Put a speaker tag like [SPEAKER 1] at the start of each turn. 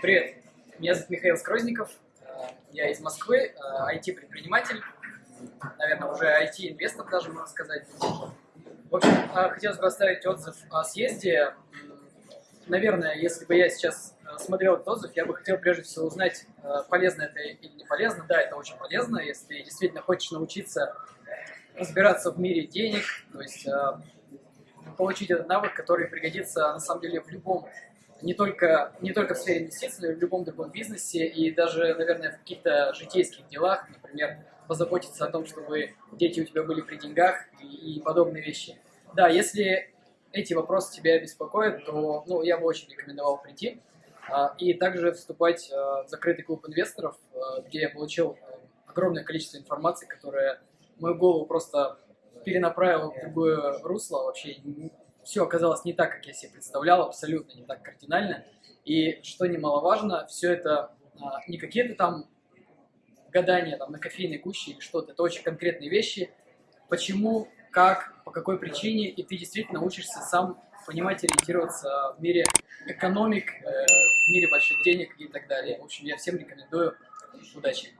[SPEAKER 1] Привет, меня зовут Михаил Скрозников, э, я из Москвы, IT-предприниматель, наверное, уже IT-инвестор даже, можно сказать. В общем, э, хотелось бы оставить отзыв о съезде. Наверное, если бы я сейчас э, смотрел этот отзыв, я бы хотел прежде всего узнать, полезно это или не полезно. Да, это очень полезно, если действительно хочешь научиться разбираться в мире денег, то есть получить этот навык, который пригодится на самом деле в любом не только, не только в сфере инвестиций, но и в любом другом бизнесе, и даже, наверное, в каких-то житейских делах, например, позаботиться о том, чтобы дети у тебя были при деньгах и, и подобные вещи. Да, если эти вопросы тебя беспокоят, то ну, я бы очень рекомендовал прийти а, и также вступать а, в закрытый клуб инвесторов, а, где я получил огромное количество информации, которая мою голову просто перенаправила в другое русло, вообще все оказалось не так, как я себе представлял, абсолютно не так кардинально. И что немаловажно, все это а, не какие-то там гадания там, на кофейной гуще или что-то, это очень конкретные вещи. Почему, как, по какой причине, и ты действительно учишься сам понимать, ориентироваться в мире экономик, э, в мире больших денег и так далее. В общем, я всем рекомендую. Удачи!